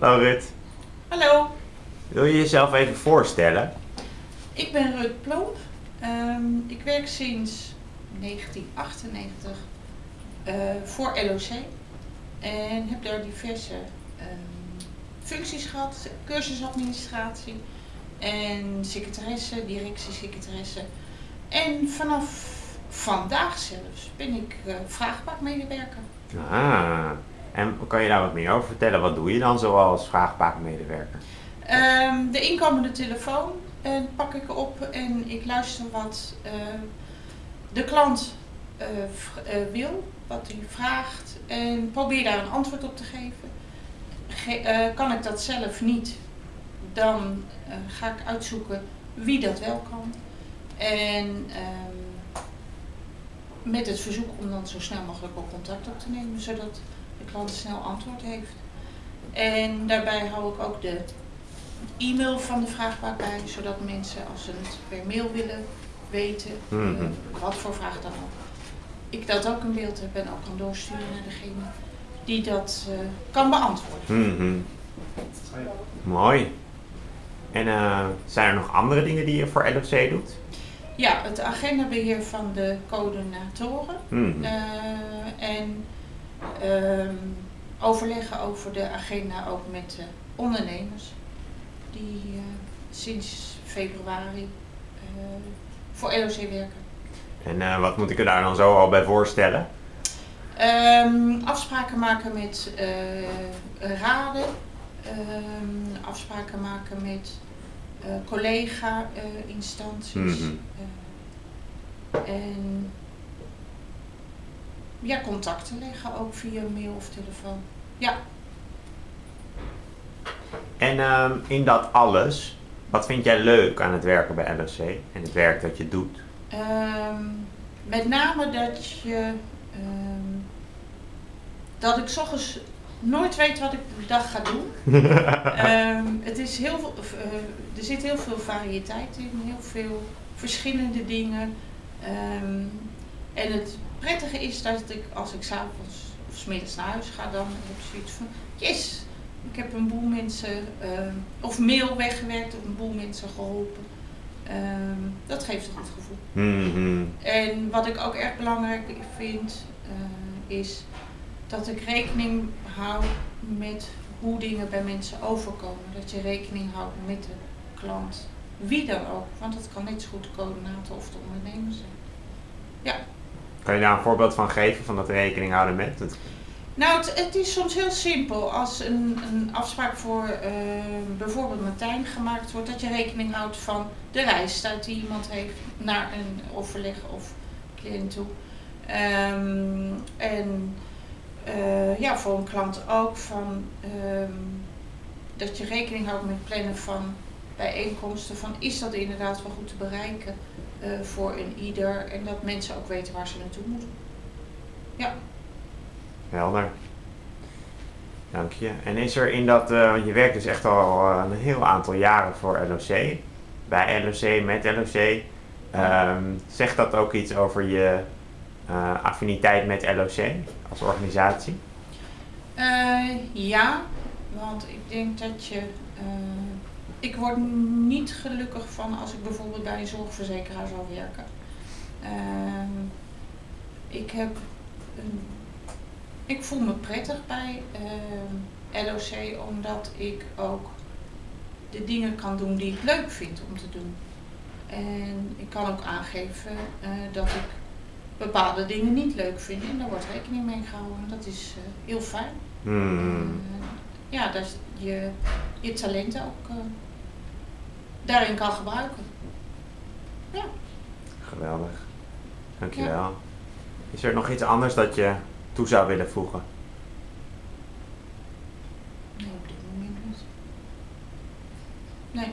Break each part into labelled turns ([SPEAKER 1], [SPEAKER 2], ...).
[SPEAKER 1] Hallo Rut.
[SPEAKER 2] Hallo,
[SPEAKER 1] Wil je jezelf even voorstellen?
[SPEAKER 2] ik ben Rut Plomp. Ehm, ik werk sinds 1998 eh, voor LOC en heb daar diverse ehm, functies gehad. Cursusadministratie en secretaresse, directiesecretaresse. En vanaf vandaag zelfs ben ik eh vraagbakmedewerker.
[SPEAKER 1] Ah, en kan je daar wat meer over vertellen? Wat doe je dan zoals vraagbaakmedewerker?
[SPEAKER 2] Ehm, de inkomende telefoon eh, pak ik op en ik luister wat eh, de klant eh, eh, wil, wat hij vraagt en probeer daar een antwoord op te geven. Ge- kan ik dat zelf niet, dan ga ik uitzoeken wie dat wel kan. En ehm, met het verzoek om dan zo snel mogelijk ook contact op te nemen, zodat klant snel antwoord heeft. En daarbij hou ik ook de e-mail van de vraagbaak bij, zodat mensen als ze het per mail willen weten, eh,
[SPEAKER 1] Mhm.
[SPEAKER 2] wat voor vraag dan ook, ik dat ook in beeld heb en ook kan doorsturen naar degene die dat eh, kan beantwoorden.
[SPEAKER 1] Mhm. Mooi. En eh, zijn er nog andere dingen die je voor LOC doet?
[SPEAKER 2] Ja, het agendabeheer van de coördinatoren eh, en overleggen over de agenda ook met de ondernemers die eh, sinds februari eh, voor LOC werken.
[SPEAKER 1] En eh, wat moet ik er daar dan zo al bij voorstellen?
[SPEAKER 2] Ehm, afspraken maken met raden, ehm, afspraken maken met eh, collega-instanties.
[SPEAKER 1] Mhm.
[SPEAKER 2] en ja, contacten leggen ook via mail of telefoon. Ja,
[SPEAKER 1] En ehm, in dat alles, wat vind jij leuk aan het werken bij LOC en het werk dat je doet?
[SPEAKER 2] Ehm, met name dat je ehm, dat ik ochtends nooit weet wat ik de dag ga doen. Het is heel veel, eh, er zit heel veel variëteit in, heel veel verschillende dingen. En het prettige is dat ik als ik s'avonds of 's middags naar huis ga, dan heb ik zoiets van, yes, ik heb een boel mensen, ehm, of mail weggewerkt, of een boel mensen geholpen. Ehm, dat geeft een goed gevoel.
[SPEAKER 1] Mhm.
[SPEAKER 2] En wat ik ook erg belangrijk vind, eh, is dat ik rekening hou met hoe dingen bij mensen overkomen. Dat je rekening houdt met de klant. Wie dan ook, want het kan net zo goed de coördinator of de ondernemer zijn.
[SPEAKER 1] Kan je daar een voorbeeld van geven, van dat rekening houden met?
[SPEAKER 2] Nou, het, het is soms heel simpel. Als een, een afspraak voor eh, bijvoorbeeld Martijn gemaakt wordt, dat je rekening houdt van de reistijd die iemand heeft naar een overleg of cliënt toe. Ehm, en eh, ja, voor een klant ook van ehm, dat je rekening houdt met plannen van bijeenkomsten. Van is dat inderdaad wel goed te bereiken eh, voor een ieder en dat mensen ook weten waar ze naartoe moeten.
[SPEAKER 1] Helder. Dank je. En is er in dat, eh, want je werkt dus echt al eh, een heel aantal jaren voor LOC, bij LOC, met LOC. Ehm, zegt dat ook iets over je affiniteit met LOC als organisatie?
[SPEAKER 2] Ja, want ik denk dat je. Ik word niet gelukkig van als ik bijvoorbeeld bij een zorgverzekeraar zou werken. Ehm, ik heb. Een, ik voel me prettig bij ehm, LOC omdat ik ook de dingen kan doen die ik leuk vind om te doen. En ik kan ook aangeven eh, dat ik bepaalde dingen niet leuk vind en daar wordt rekening mee gehouden. En dat is eh, heel fijn.
[SPEAKER 1] Hmm.
[SPEAKER 2] Eh, ja, dat je je talenten ook daarin kan gebruiken.
[SPEAKER 1] Geweldig. Dankjewel. Is er nog iets anders dat je toe zou willen voegen?
[SPEAKER 2] Nee, op dit moment niet. Nee,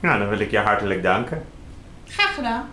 [SPEAKER 1] Nou, dan wil ik je hartelijk danken.
[SPEAKER 2] graag gedaan.